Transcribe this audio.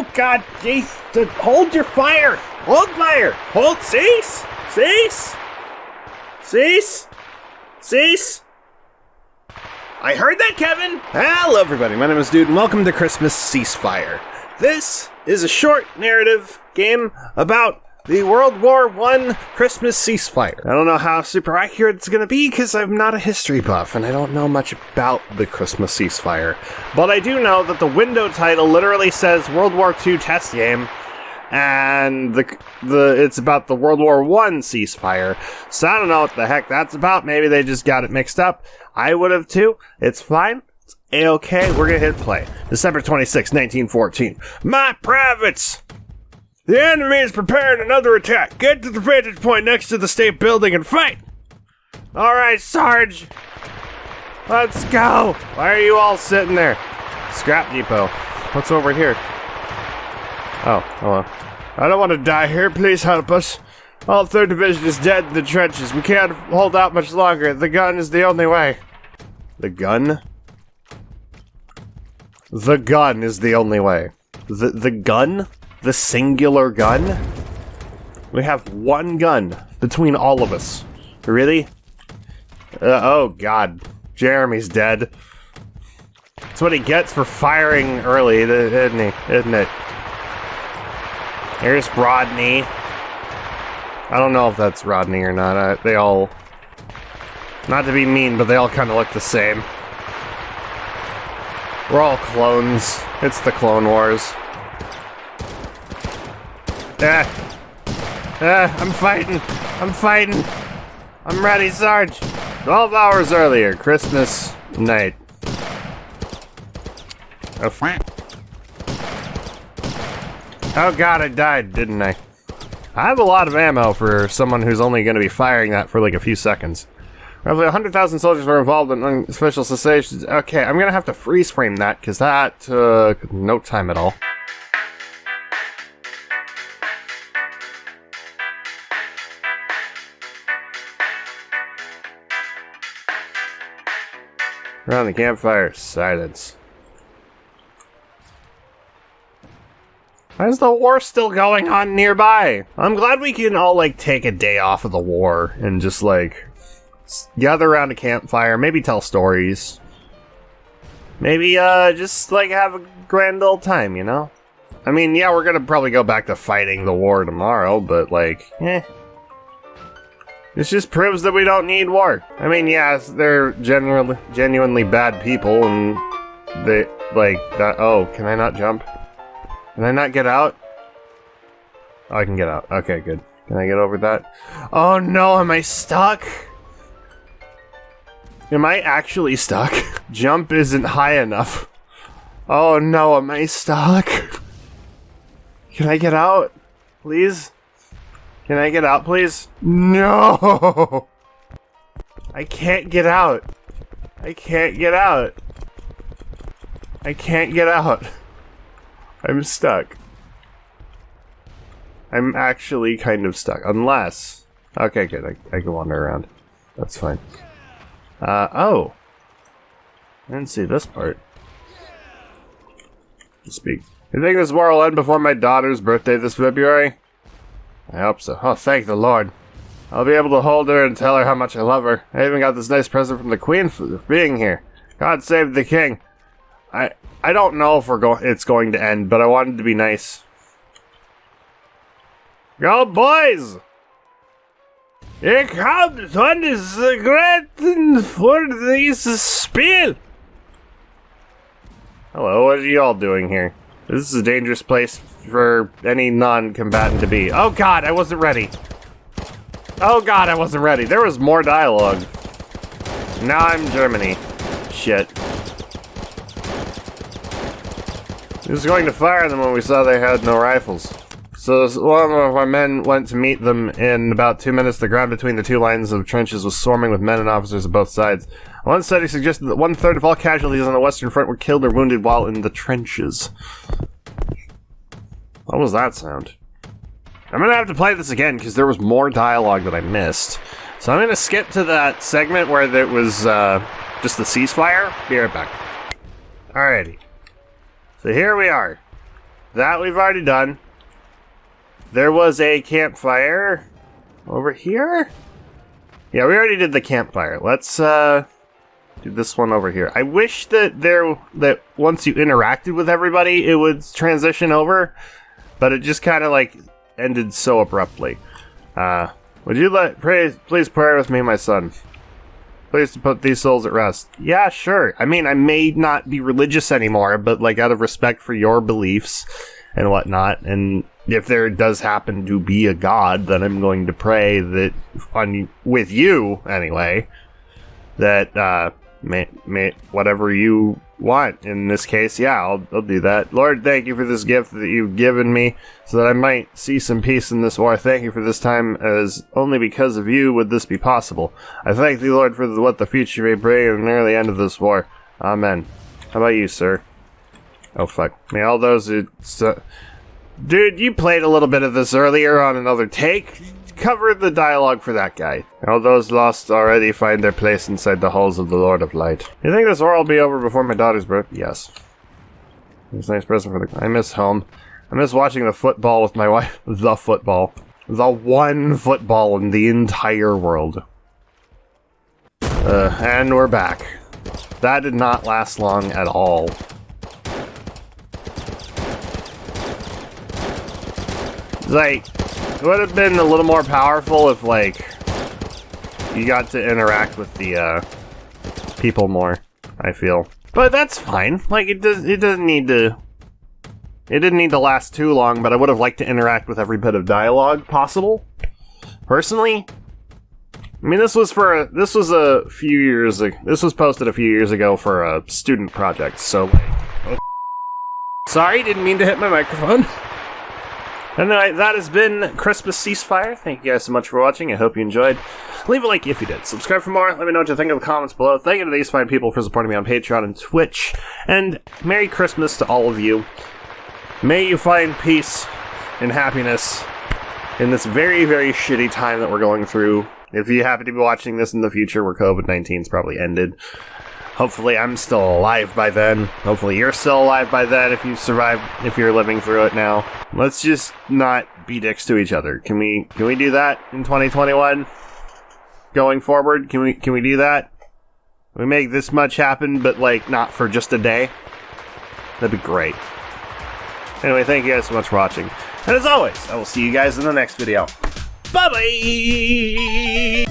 Oh God, jeez! Hold your fire! Hold fire! Hold cease! Cease! Cease! Cease! I heard that, Kevin! Hello, everybody. My name is Dude, and welcome to Christmas Ceasefire. This is a short narrative game about the World War One Christmas ceasefire. I don't know how super accurate it's going to be because I'm not a history buff and I don't know much about the Christmas ceasefire. But I do know that the window title literally says World War II test game, and the the it's about the World War One ceasefire. So I don't know what the heck that's about. Maybe they just got it mixed up. I would have too. It's fine. It's a-okay. We're gonna hit play. December 26, 1914. My privates! The enemy is preparing another attack. Get to the vantage point next to the state building and fight! Alright, Sarge! Let's go! Why are you all sitting there? Scrap depot. What's over here? Oh, hello. I don't want to die here. Please help us. All 3rd Division is dead in the trenches. We can't hold out much longer. The gun is the only way. The gun? The gun is the only way. The, the gun? The singular gun? We have one gun between all of us. Really? Uh, oh god. Jeremy's dead. That's what he gets for firing early, isn't he? Isn't it? Here's Rodney. I don't know if that's Rodney or not. I, they all... Not to be mean, but they all kind of look the same. We're all clones. It's the Clone Wars. Ah. Ah, I'm fighting. I'm fighting. I'm ready, Sarge. 12 hours earlier, Christmas night. Oh, oh god, I died, didn't I? I have a lot of ammo for someone who's only going to be firing that for like a few seconds. Roughly 100,000 soldiers were involved in special cessations. Okay, I'm going to have to freeze frame that because that took no time at all. Around the campfire, silence. Why is the war still going on nearby? I'm glad we can all, like, take a day off of the war and just, like, gather around a campfire, maybe tell stories. Maybe, uh, just, like, have a grand old time, you know? I mean, yeah, we're gonna probably go back to fighting the war tomorrow, but, like, eh. This just proves that we don't need war. I mean, yes, they're generally genuinely bad people, and they like that. Oh, can I not jump? Can I not get out? Oh, I can get out. Okay, good. Can I get over that? Oh no, am I stuck? Am I actually stuck? Jump isn't high enough. Oh no, am I stuck? Can I get out? Please? Can I get out, please? No! I can't get out. I can't get out. I can't get out. I'm stuck. I'm actually kind of stuck. Unless... Okay, good. I, I can wander around. That's fine. Uh, oh. I didn't see this part. Speak. You think this war will end before my daughter's birthday this February? I hope so. Oh, thank the Lord. I'll be able to hold her and tell her how much I love her. I even got this nice present from the Queen for being here. God save the King. I I don't know if we're going. It's going to end, but I wanted to be nice. Go, boys! Here comes one is great for this spiel. Hello, what are you all doing here? This is a dangerous place for any non-combatant to be. Oh god, I wasn't ready. Oh god, I wasn't ready. There was more dialogue. Now I'm Germany. Shit. He was going to fire them when we saw they had no rifles. So one of our men went to meet them. In about two minutes, the ground between the two lines of trenches was swarming with men and officers of both sides. One study suggested that one third of all casualties on the Western Front were killed or wounded while in the trenches. What was that sound? I'm gonna have to play this again because there was more dialogue that I missed. So I'm gonna skip to that segment where there was uh, just the ceasefire. Be right back. Alrighty. So here we are. that we've already done. There was a campfire over here. Yeah, we already did the campfire. Let's uh do this one over here. I wish that there that once you interacted with everybody, it would transition over, but it just kind of like ended so abruptly. Uh, would you let pray, please pray with me, my son? Please put these souls at rest. Yeah, sure. I mean, I may not be religious anymore, but like out of respect for your beliefs and whatnot, and if there does happen to be a god, then I'm going to pray that on with you anyway, that uh, may, may, whatever you want. In this case, yeah, I'll, I'll do that. Lord, thank you for this gift that you've given me so that I might see some peace in this war. Thank you for this time, as only because of you would this be possible. I thank thee, Lord, for the, what the future may bring and near the end of this war. Amen. How about you, sir? Oh, fuck. May all those who... So, dude, you played a little bit of this earlier on another take cover the dialogue for that guy. All those lost already find their place inside the halls of the Lord of Light. You think this war will be over before my daughter's birth? Yes. It's a nice present for the- I miss home. I miss watching the football with my wife. The football. The one football in the entire world. Uh, and we're back. That did not last long at all. Like, it would have been a little more powerful if, like, you got to interact with the, uh, people more, I feel. But that's fine. Like, it does, it doesn't need to, it didn't need to last too long, but I would have liked to interact with every bit of dialogue possible. Personally, I mean, this was for a, this was a few years this was posted a few years ago for a student project, so, like, oh, sorry, didn't mean to hit my microphone. Anyway, that has been Christmas Ceasefire. Thank you guys so much for watching. I hope you enjoyed. Leave a like if you did. Subscribe for more. Let me know what you think in the comments below. Thank you to these fine people for supporting me on Patreon and Twitch. And Merry Christmas to all of you. May you find peace and happiness in this very, very shitty time that we're going through. If you happen to be watching this in the future where COVID 19's probably ended, hopefully I'm still alive by then. Hopefully you're still alive by then if you survive, if you're living through it now. Let's just not be dicks to each other. Can we, can we do that in 2021? Going forward, can we, can we do that? We make this much happen, but like not for just a day? That'd be great. Anyway, thank you guys so much for watching. And as always, I will see you guys in the next video. Bye bye!